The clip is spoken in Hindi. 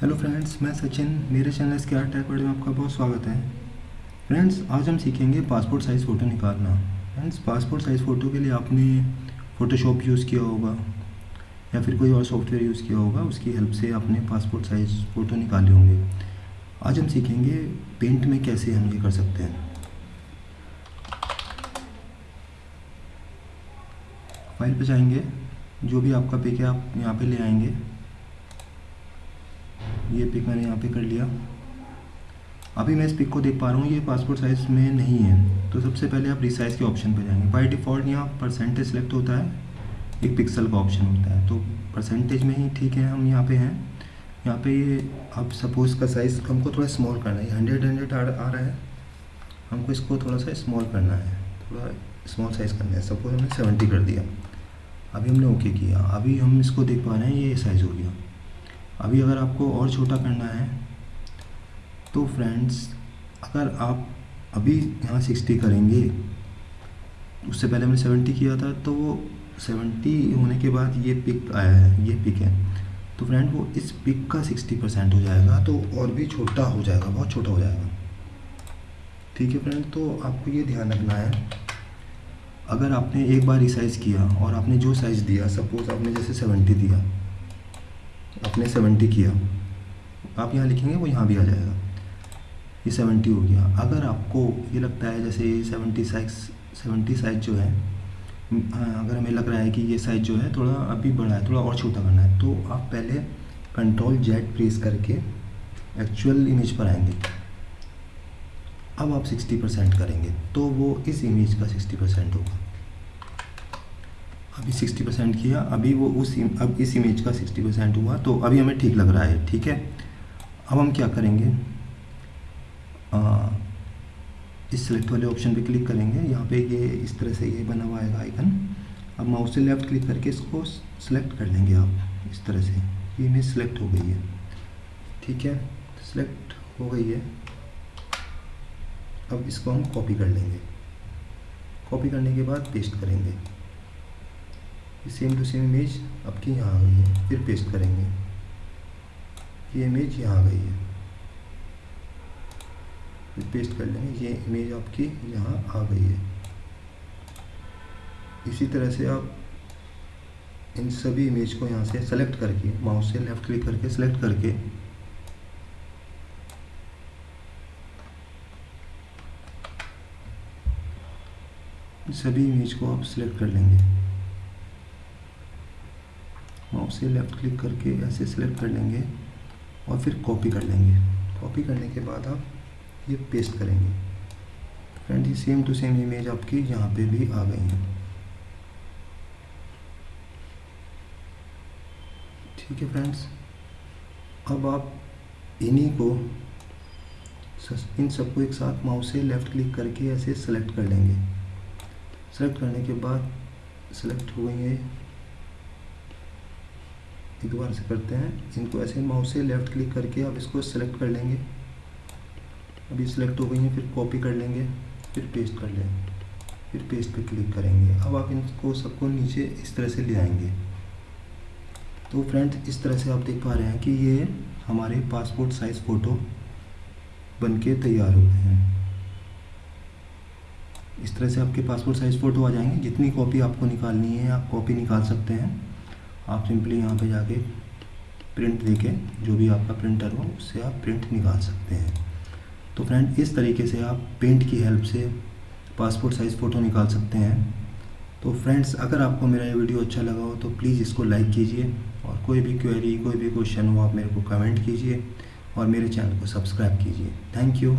हेलो फ्रेंड्स मैं सचिन, मेरे चैनल स्क्यार टैक वर्ड में आपका बहुत स्वागत है। फ्रेंड्स आज हम सीखेंगे पासपोर्ट साइज़ फ़ोटो निकालना। फ्रेंड्स पासपोर्ट साइज़ फ़ोटो के लिए आपने फ़ोटोशॉप यूज़ किया होगा, या फिर कोई और सॉफ्टवेयर यूज़ किया होगा, उसकी हेल्प से आपने पासपोर्ट साइज़ फ़ोटो निकाले होंगे। आज हम सीखेंगे पेंट में कैसे हम ये कर सकते हैं। फ़ाइल पर जाएँगे, जो भी आपका पिक है, आप यहाँ पे ले आएँगे। ये पिक मैंने यहाँ पे कर लिया। अभी मैं इस पिक को देख पा रहा हूँ, ये पासपोर्ट साइज़ में नहीं है। तो सबसे पहले आप रिसाइज के ऑप्शन पे जाएँगे। बाई डिफ़ॉल्ट यहाँ परसेंटेज सेलेक्ट होता है, एक पिक्सल का ऑप्शन होता है। तो परसेंटेज में ही ठीक है, हम यहाँ पे हैं। यहाँ पे ये अब सपोज़ का साइज़ हमको थोड़ा स्मॉल करना है। हंड्रेड हंड्रेड आ रहा है। हमको इसको थोड़ा सा स्मॉल करना है। थोड़ा स्मॉल साइज़ करना है। सपोज़ हमने सेवेंटी कर दिया। अभी हमने ओके किया। अभी हम इसको देख पा रहे हैं, ये साइज़ हो गया। अभी अगर आपको और छोटा करना है तो फ्रेंड्स अगर आप अभी यहाँ सिक्सटी करेंगे, उससे पहले हमने सेवेंटी किया था तो वो सेवेंटी होने के बाद ये पिक आया है, ये पिक है। तो फ्रेंड वो इस पिक का सिक्सटी परसेंट हो जाएगा तो और भी छोटा हो जाएगा, बहुत छोटा हो जाएगा। ठीक है फ्रेंड तो आपको ये ध्यान रखना है। अगर आपने एक बार रिसाइज़ किया और आपने जो साइज़ दिया सपोज़ आपने जैसे सेवेंटी दिया आपने सेवेंटी किया। आप यहाँ लिखेंगे, वो यहाँ भी आ जाएगा। ये सेवेंटी हो गया। अगर आपको ये लगता है, जैसे सेवेंटी साइज़ सेवेंटी साइज़ जो है अगर हमें लग रहा है कि ये साइज़ जो है थोड़ा अभी बड़ा है, थोड़ा और छोटा करना है तो आप पहले कंट्रोल जेड प्रेस करके एक्चुअल इमेज पर आएँगे। अब आप 60 परसेंट करेंगे तो वो इस इमेज का 60 परसेंट होगा। अभी 60 परसेंट किया अभी वो उस अब इस इमेज का 60 परसेंट हुआ तो अभी हमें ठीक लग रहा है ठीक है? अब हम क्या करेंगे? आ, इस सेलेक्ट वाले ऑप्शन पे क्लिक करेंगे यहाँ पे ये इस तरह से ये बना हुआ आएगा आइकन अब माउस से लेफ़्ट क्लिक करके इसको सेलेक्ट कर लेंगे आप इस तरह से। ये इमेज सेलेक्ट हो गई है ठीक है? सेलेक्ट हो गई है। अब इसको हम कॉपी कर लेंगे। कॉपी करने के बाद पेस्ट करेंगे। सेम टू सेम इमेज आपकी यहाँ आ गई है, फिर पेस्ट करेंगे ये इमेज यहाँ आ गई है। फिर पेस्ट कर लेंगे, ये इमेज आपकी यहाँ आ गई है। इसी तरह से आप इन सभी इमेज को यहाँ से सेलेक्ट करके माउस से लेफ़्ट क्लिक करके सेलेक्ट करके सभी इमेज को आप सिलेक्ट कर लेंगे। माउस से लेफ़्ट क्लिक करके ऐसे सेलेक्ट कर लेंगे और फिर कॉपी कर लेंगे। कॉपी करने के बाद आप ये पेस्ट करेंगे। फ्रेंड ये सेम टू सेम इमेज आपकी यहाँ पे भी आ गई है। ठीक है फ्रेंड्स अब आप इन्हीं को इन सबको एक साथ माउस से लेफ़्ट क्लिक करके ऐसे सेलेक्ट कर लेंगे। सेलेक्ट करने के बाद सेलेक्ट हो गई है एक बार से करते हैं। इनको ऐसे माउस से लेफ़्ट क्लिक करके आप इसको सेलेक्ट कर लेंगे। अभी सिलेक्ट हो गई हैं, फिर कॉपी कर लेंगे, फिर पेस्ट कर लेंगे, फिर पेस्ट पे क्लिक करेंगे। अब आप इनको सबको नीचे इस तरह से ले आएँगे। तो फ्रेंड्स इस तरह से आप देख पा रहे हैं कि ये हमारे पासपोर्ट साइज़ फ़ोटो बन के तैयार हो गए हैं। इस तरह से आपके पासपोर्ट साइज़ फ़ोटो आ जाएँगे। जितनी कॉपी आपको निकालनी है, आप कॉपी निकाल सकते हैं। आप सिंपली यहाँ पे जाके प्रिंट देके जो भी आपका प्रिंटर हो, उससे आप प्रिंट निकाल सकते हैं। तो फ्रेंड इस तरीके से आप पेंट की हेल्प से पासपोर्ट साइज़ फ़ोटो निकाल सकते हैं। तो फ्रेंड्स अगर आपको मेरा ये वीडियो अच्छा लगा हो तो प्लीज़ इसको लाइक कीजिए और कोई भी क्वेरी कोई भी क्वेश्चन हो, आप मेरे को कमेंट कीजिए और मेरे चैनल को सब्सक्राइब कीजिए। Thank you